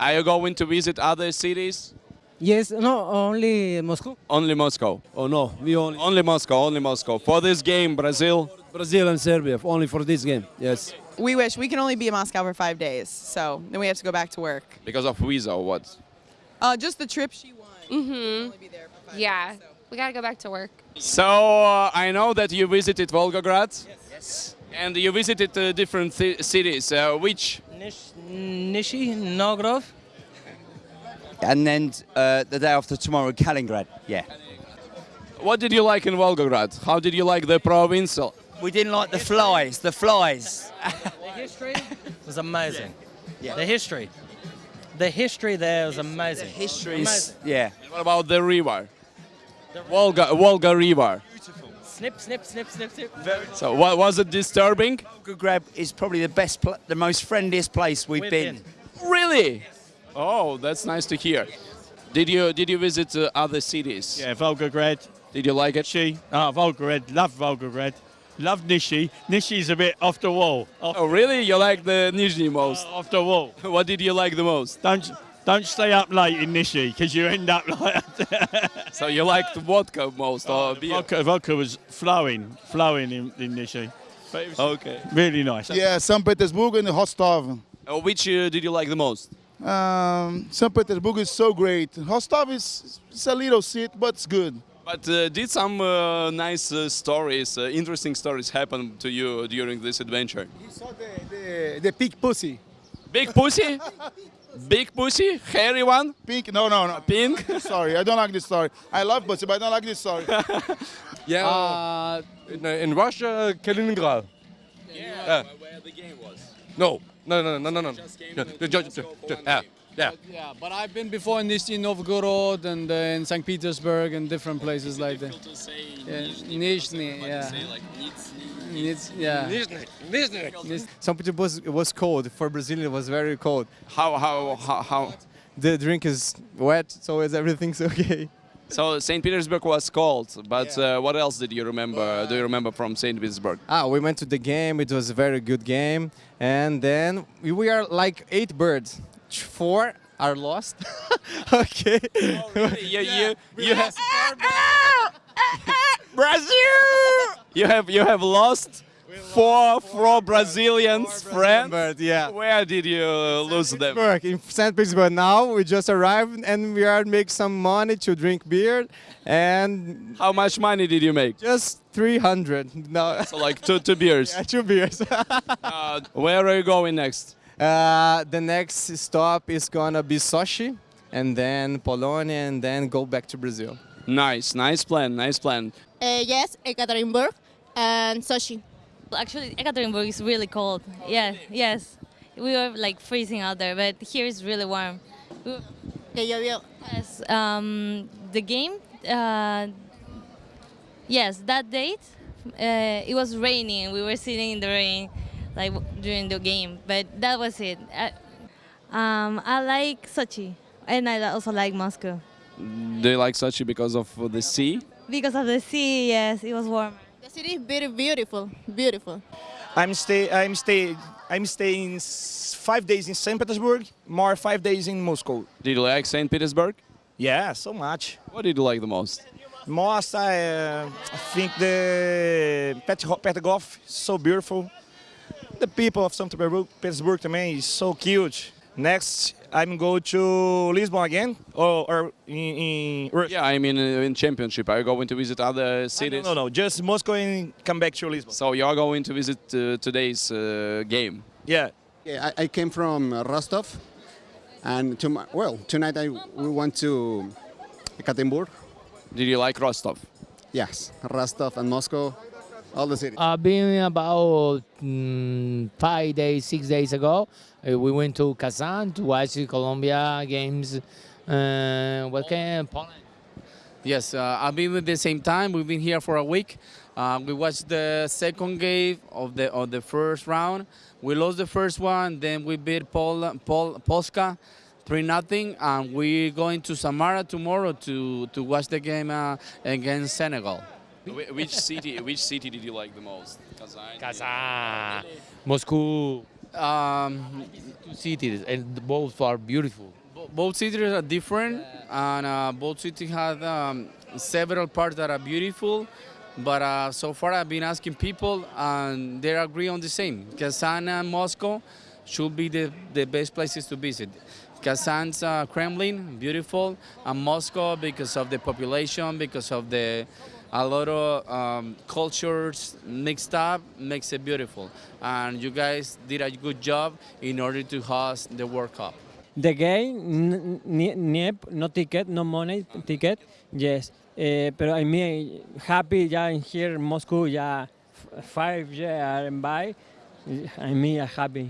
Are you going to visit other cities? Yes, no, only Moscow. Only Moscow. Oh no, we only Only Moscow, only Moscow. For this game, Brazil. Brazil and Serbia only for this game. Yes. We wish we can only be in Moscow for five days, so then we have to go back to work. Because of visa or what? Uh, just the trip she won. Mm-hmm. Only be there for five Yeah, days, so. we gotta go back to work. So uh, I know that you visited Volgograd. Yes. And you visited uh, different ci- cities. Uh, which? Nish, Nishi, Nogrov. And then uh, the day after tomorrow, Kaliningrad. Yeah. What did you like in Volgograd? How did you like the provincial? We didn't like the flies. The flies. The history was amazing. Yeah. The history. The history there was amazing. History's. Amazing. Yeah. What about the river? Volga, Volga River. Snip, snip, snip, snip, snip. So what was it disturbing? Volgograd is probably the best, pl- the most friendliest place we've, We've been. been. Really? Oh, that's nice to hear. Did you did you visit uh, other cities? Yeah, Volgograd. Did you like it? Nishi. Ah, Volgograd. Love Volgograd. Love Nishi. Nishi's a bit off the wall. Off, Oh, really? You like the Nizhny most? off the wall. What did you like the most? Don't don't stay up late in Nishi because you end up like So you liked vodka most or beer? vodka. Vodka was flowing, flowing in, in Nishi. But it was Okay. really nice. Yeah, St. Petersburg and Rostov. Uh, which uh, did you like the most? Um, St. Petersburg is so great. Rostov is it's a little city, but it's good. But uh, did some uh, nice uh, stories, uh, interesting stories happen to you during this adventure? He saw the, the, the pink pussy. Big pussy? Big pussy? Hairy one? Pink? No, no, no. Pink? Sorry, I don't like this story. I love pussy, but I don't like this story. Yeah, uh, uh in, uh, in Russia, uh, Kaliningrad. Yeah, where the game was. No, no, no, no, no, no. Yeah, to just- just- just- yeah, yeah. Yeah, but I've been before in Nizhny Novgorod and uh, in St. Petersburg and different places like that. to say Yeah, Nizhny, yeah. like Niz, yeah. Nizhny. St. Petersburg was, was cold. For Brazil, it was very cold. How, how, how, how? The drink is wet, so is everything's okay. So St. Petersburg was cold, but uh, what else did you remember? Do you remember from St. Petersburg? Ah, we went to the game. It was a very good game. And then we- we are like eight birds. Four are lost. okay. you, you, you have Brazil. You have you have lost four four Brazilians friends. Bird, yeah. Where did you uh, lose them? In St. Petersburg now. We just arrived and we are make some money to drink beer and How much money did you make? just 300. No, So like two two beers. yeah, two beers. Uh, where are you going next? Uh, the next stop is gonna be Sochi and then Polonia and then go back to Brazil. Nice, nice plan, nice plan. Uh, yes, Ekaterinburg and Sochi. Actually, Ekaterinburg is really cold. Yeah, yes. We were like freezing out there, but here is really warm. We- Yes, um, the game. Uh, yes, that date. Uh, it was raining. We were sitting in the rain, like during the game. But that was it. I, um, I like Sochi, and I also like Moscow Do you like Sochi because of the sea? because of the sea. Yes, it was warm. The city is very beautiful, beautiful. I'm stay. I'm stay. I'm staying five days in St. Petersburg, more five days in Moscow. Did you like St. Petersburg? Yeah, so much. What did you like the most? Most I, uh, I think the Petro- Petrograd is so beautiful. The people of St. Petersburg, Petersburg to me is so cute. Next, I'm going to Lisbon again, or, or in, in Yeah, I mean uh, in championship. Are you going to visit other cities? no, no, just Moscow and come back to Lisbon. So you're going to visit uh, today's uh, game. Yeah. Yeah, I, I came from uh, Rostov, and to my, well, tonight I we went to Ekaterinburg. Did you like Rostov? Yes, Rostov and Moscow, all the cities. I've been about mm, five days, six days ago. Uh, we went to Kazan to watch the Colombia games. Uh, what can Poland? Yes, uh, I've been with the same time. We've been here for a week. Uh, we watched the second game of the of the first round. We lost the first one, then we beat Pol, Pol, Polska, three nothing, and we're going to Samara tomorrow to to watch the game uh, against Senegal. Wh- Which city? Which city did you like the most? Kazan. Kazan, Moscow. Um, two cities, and both are beautiful. Bo- Both cities are different, and uh, both cities have um, several parts that are beautiful. But uh, so far, I've been asking people, and they agree on the same. Kazan and Moscow should be the, the best places to visit. Kazan's uh, Kremlin, beautiful, and Moscow because of the population, because of the a lot of um, cultures mixed up, makes it beautiful. And you guys did a good job in order to host the World Cup. The game, no ticket, no money ticket, yes. Eh, pero I mean, happy ya in here in Moscow, ya f- five years I'm by. I mean, I'm happy